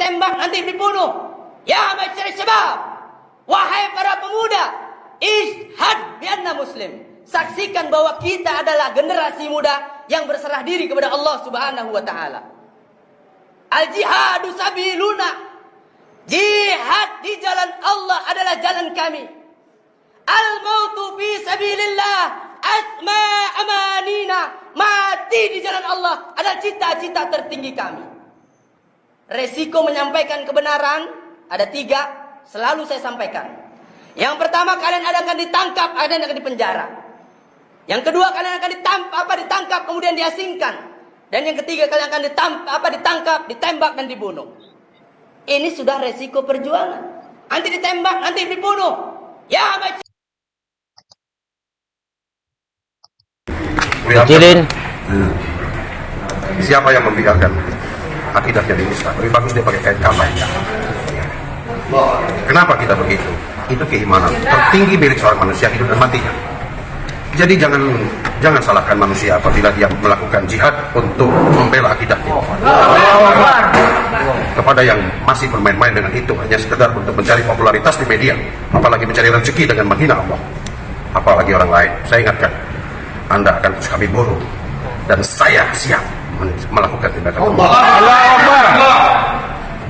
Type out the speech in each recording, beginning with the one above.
ditembak, nanti dibunuh. Ya masyarakat syabab, wahai para pemuda, ishad bianna muslim. Saksikan bahwa kita adalah generasi muda yang berserah diri kepada Allah Subhanahu wa taala. Al jihadu sabiluna. Jihad di jalan Allah adalah jalan kami. Al mautu fi sabilillah asma amanina. Mati di jalan Allah adalah cita-cita tertinggi kami. Resiko menyampaikan kebenaran ada tiga, selalu saya sampaikan. Yang pertama kalian akan ditangkap, kalian akan dipenjara. Yang kedua kalian akan ditangkap, apa ditangkap kemudian diasingkan. Dan yang ketiga kalian akan ditangkap, apa ditangkap, ditembak dan dibunuh. Ini sudah resiko perjuangan. Nanti ditembak, nanti dibunuh. Ya, baca. Kecilin. Hmm. Siapa yang membiarkan akidah jadi Islam? Lebih bagus dia pakai kain kafan. Kenapa kita begitu? Itu keimanan tertinggi milik seorang manusia hidup dan matinya. Jadi jangan jangan salahkan manusia apabila dia melakukan jihad untuk membela akidahnya. Kepada yang masih bermain-main dengan itu hanya sekedar untuk mencari popularitas di media, apalagi mencari rezeki dengan menghina Allah, apalagi orang lain. Saya ingatkan, Anda akan terus kami buru dan saya siap melakukan tindakan.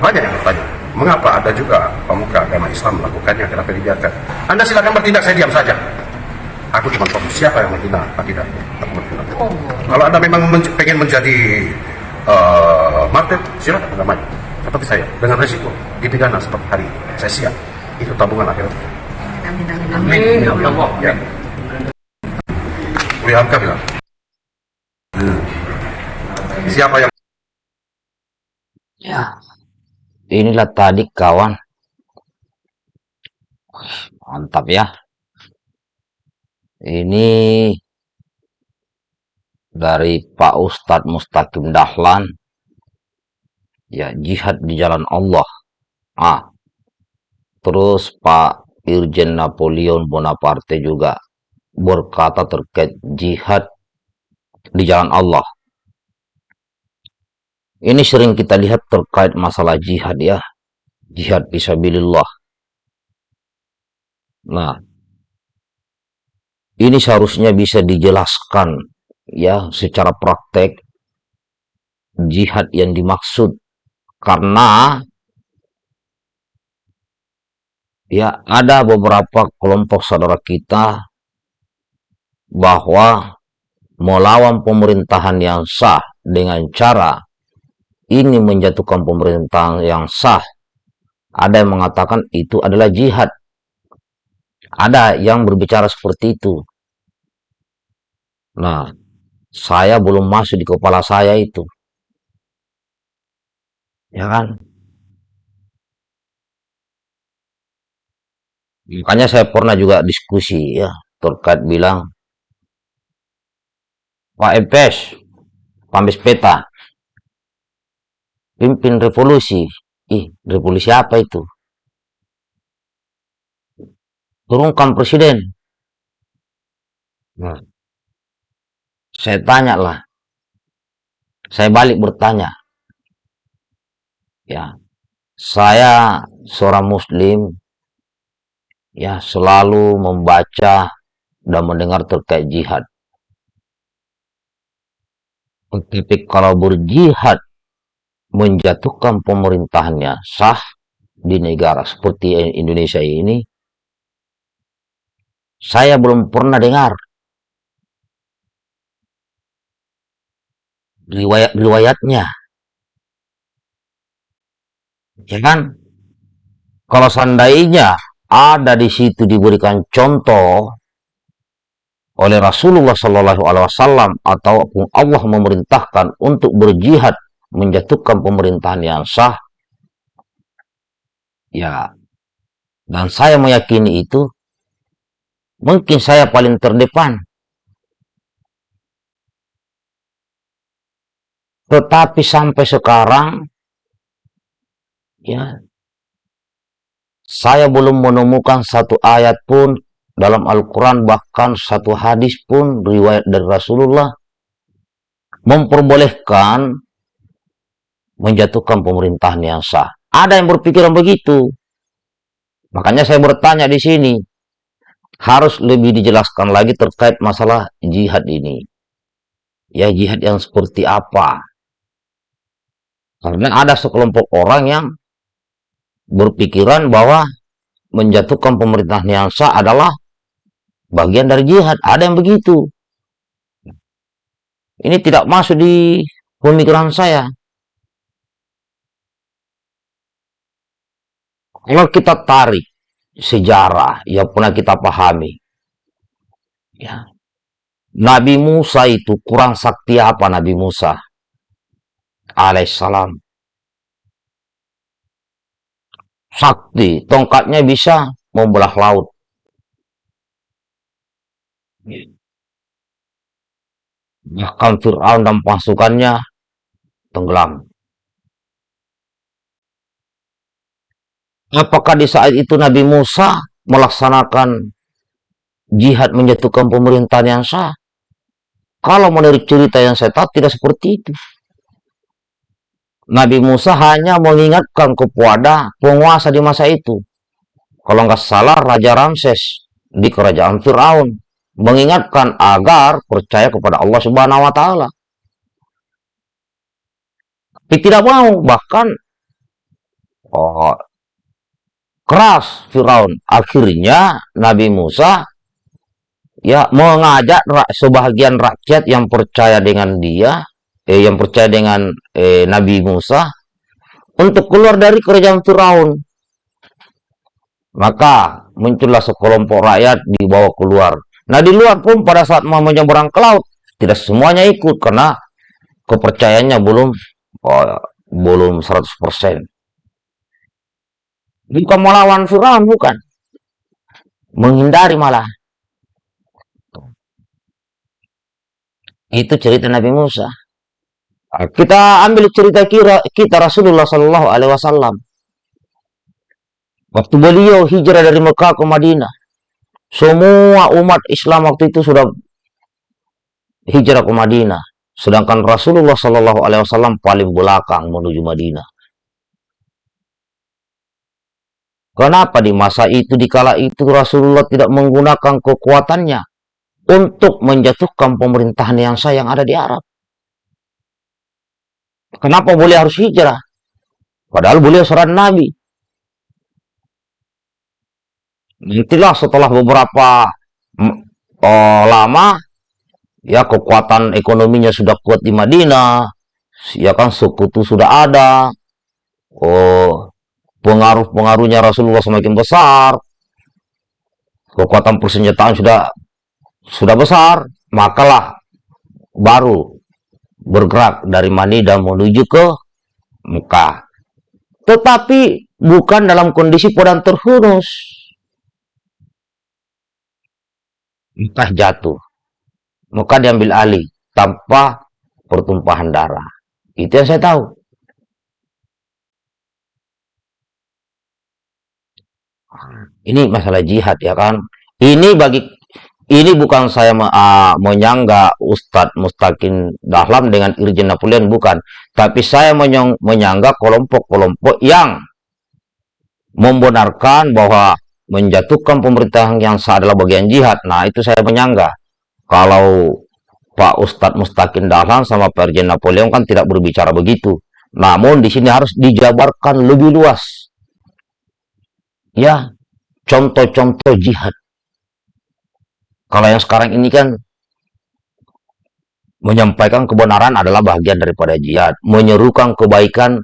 Banyak yang bertanya, mengapa ada juga pemuka agama Islam melakukannya? Kenapa dibiarkan? Anda silakan bertindak, saya diam saja. Aku cuma fokus siapa yang menghina akidahnya. Aku menghina. Kalau anda memang men pengen menjadi uh, martir, silakan anda maju. Seperti saya, dengan resiko dipidana seperti hari ini. Saya siap. Itu tabungan akhirat. Amin, amin, Amin. Ya Allah. Ya. Uli Hamka bilang. Hmm. Siapa yang Ya. Inilah tadi kawan. Mantap ya. Ini dari Pak Ustadz Mustaqim Dahlan. Ya, jihad di jalan Allah. Ah. Terus Pak Irjen Napoleon Bonaparte juga berkata terkait jihad di jalan Allah. Ini sering kita lihat terkait masalah jihad ya. Jihad fisabilillah. Nah, ini seharusnya bisa dijelaskan ya secara praktek jihad yang dimaksud karena ya ada beberapa kelompok saudara kita bahwa melawan pemerintahan yang sah dengan cara ini menjatuhkan pemerintahan yang sah. Ada yang mengatakan itu adalah jihad. Ada yang berbicara seperti itu. Nah, saya belum masuk di kepala saya itu. Ya kan? Makanya saya pernah juga diskusi ya, terkait bilang, Pak Epes, Pambes Peta, pimpin revolusi. Ih, revolusi apa itu? Turunkan presiden. Nah, saya tanya lah. Saya balik bertanya. Ya, saya seorang muslim ya selalu membaca dan mendengar terkait jihad. Tapi kalau berjihad menjatuhkan pemerintahannya sah di negara seperti Indonesia ini, saya belum pernah dengar riwayat-riwayatnya. Ya kan? Kalau seandainya ada di situ diberikan contoh oleh Rasulullah Shallallahu Alaihi Wasallam ataupun Allah memerintahkan untuk berjihad menjatuhkan pemerintahan yang sah, ya, dan saya meyakini itu, mungkin saya paling terdepan. Tetapi sampai sekarang, ya, saya belum menemukan satu ayat pun dalam Al-Quran, bahkan satu hadis pun riwayat dari Rasulullah memperbolehkan menjatuhkan pemerintahan yang sah. Ada yang berpikiran begitu. Makanya saya bertanya di sini, harus lebih dijelaskan lagi terkait masalah jihad ini. Ya, jihad yang seperti apa? Karena ada sekelompok orang yang berpikiran bahwa menjatuhkan pemerintahan yang sah adalah bagian dari jihad. Ada yang begitu. Ini tidak masuk di pemikiran saya. Kalau kita tarik sejarah yang pernah kita pahami, ya, Nabi Musa itu kurang sakti apa Nabi Musa? Alaihissalam. Sakti, tongkatnya bisa membelah laut. Bahkan Fir'aun dan pasukannya tenggelam. Apakah di saat itu Nabi Musa melaksanakan jihad menjatuhkan pemerintahan yang sah? Kalau menurut cerita yang saya tahu tidak seperti itu. Nabi Musa hanya mengingatkan kepada penguasa di masa itu. Kalau nggak salah Raja Ramses di kerajaan Fir'aun mengingatkan agar percaya kepada Allah Subhanahu wa taala. Tapi tidak mau, bahkan oh, keras Firaun. Akhirnya Nabi Musa ya mengajak sebagian rakyat yang percaya dengan dia, eh, yang percaya dengan eh, Nabi Musa untuk keluar dari kerajaan Firaun. Maka muncullah sekelompok rakyat dibawa keluar. Nah di luar pun pada saat mau menyeberang ke laut tidak semuanya ikut karena kepercayaannya belum oh, belum 100%. Bukan melawan Firaun, bukan. Menghindari malah. Itu cerita Nabi Musa. Nah, kita ambil cerita kira kita Rasulullah Shallallahu Alaihi Wasallam. Waktu beliau hijrah dari Mekah ke Madinah, semua umat Islam waktu itu sudah hijrah ke Madinah. Sedangkan Rasulullah Shallallahu Alaihi Wasallam paling belakang menuju Madinah. Kenapa di masa itu, di kala itu Rasulullah tidak menggunakan kekuatannya untuk menjatuhkan pemerintahan yang sah yang ada di Arab? Kenapa boleh harus hijrah? Padahal beliau seorang Nabi. Nantilah setelah beberapa oh, lama, ya kekuatan ekonominya sudah kuat di Madinah, ya kan sekutu sudah ada, oh pengaruh-pengaruhnya Rasulullah semakin besar, kekuatan persenjataan sudah sudah besar, makalah baru bergerak dari Manidah menuju ke Mekah. Tetapi bukan dalam kondisi podang terhunus. Mekah jatuh. Mekah diambil alih tanpa pertumpahan darah. Itu yang saya tahu. Ini masalah jihad ya kan. Ini bagi ini bukan saya uh, menyangga Ustadz Mustaqim Dahlam dengan Irjen Napoleon bukan, tapi saya menyang, menyangga kelompok-kelompok yang membenarkan bahwa menjatuhkan pemerintahan yang sah adalah bagian jihad. Nah, itu saya menyangga. Kalau Pak Ustadz Mustaqim Dahlan sama Pak Irjen Napoleon kan tidak berbicara begitu. Namun di sini harus dijabarkan lebih luas ya contoh-contoh jihad. Kalau yang sekarang ini kan menyampaikan kebenaran adalah bagian daripada jihad, menyerukan kebaikan,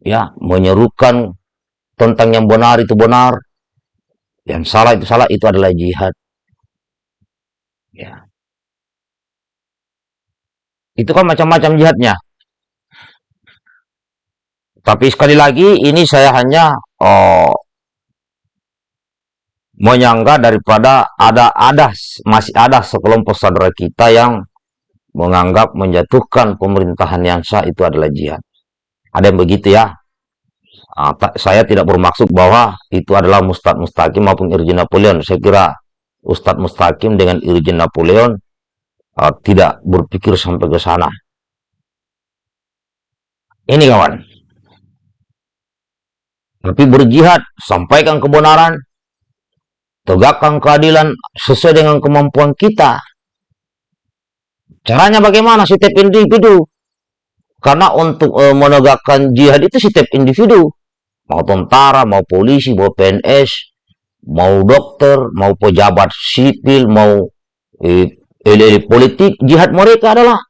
ya, menyerukan tentang yang benar itu benar, yang salah itu salah itu adalah jihad. Ya. Itu kan macam-macam jihadnya. Tapi sekali lagi ini saya hanya oh, menyangka daripada ada ada masih ada sekelompok saudara kita yang menganggap menjatuhkan pemerintahan yang sah itu adalah jihad. Ada yang begitu ya. Uh, saya tidak bermaksud bahwa itu adalah Mustad Mustaqim maupun Irjen Napoleon. Saya kira Ustadz Mustaqim dengan Irjen Napoleon uh, tidak berpikir sampai ke sana. Ini kawan. Tapi berjihad, sampaikan kebenaran, tegakkan keadilan sesuai dengan kemampuan kita. Caranya bagaimana setiap individu? Karena untuk e, menegakkan jihad itu setiap individu, mau tentara, mau polisi, mau PNS, mau dokter, mau pejabat sipil, mau e, elit politik, jihad mereka adalah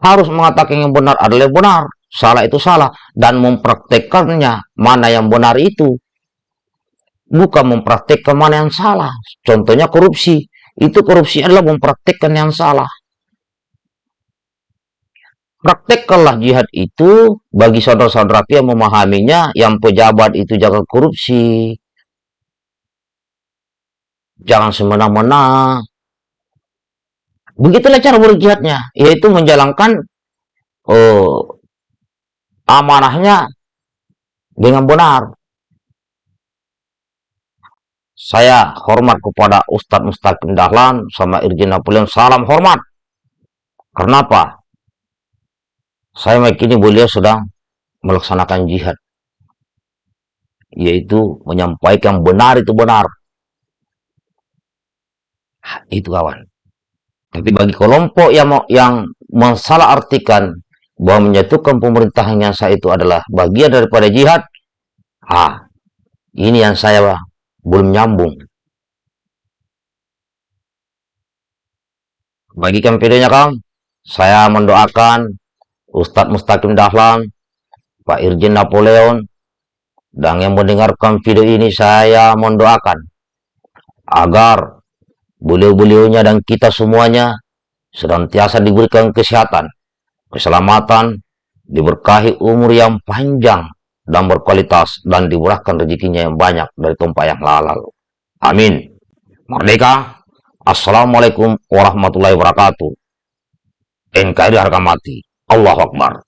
harus mengatakan yang benar adalah yang benar, salah itu salah, dan mempraktekannya mana yang benar itu. Bukan mempraktekkan mana yang salah. Contohnya korupsi. Itu korupsi adalah mempraktekkan yang salah. Praktekkanlah jihad itu bagi saudara-saudara yang memahaminya, yang pejabat itu jangan korupsi. Jangan semena-mena, Begitulah cara berjihadnya, yaitu menjalankan uh, amanahnya dengan benar. Saya hormat kepada Ustadz Mustaqim Dahlan sama Irjen Napoleon. Salam hormat. Kenapa? Saya meyakini beliau sedang melaksanakan jihad. Yaitu menyampaikan benar itu benar. Itu kawan. Tapi bagi kelompok yang yang mensalah artikan bahwa menyatukan pemerintahan yang sah itu adalah bagian daripada jihad, ah, ini yang saya belum nyambung. Bagikan videonya Kang, saya mendoakan Ustadz Mustaqim Dahlan, Pak Irjen Napoleon, dan yang mendengarkan video ini saya mendoakan agar beliau-beliaunya dan kita semuanya senantiasa diberikan kesehatan, keselamatan, diberkahi umur yang panjang dan berkualitas dan dimurahkan rezekinya yang banyak dari tumpah yang halal. Amin. Merdeka. Assalamualaikum warahmatullahi wabarakatuh. NKRI harga mati. Allah Akbar.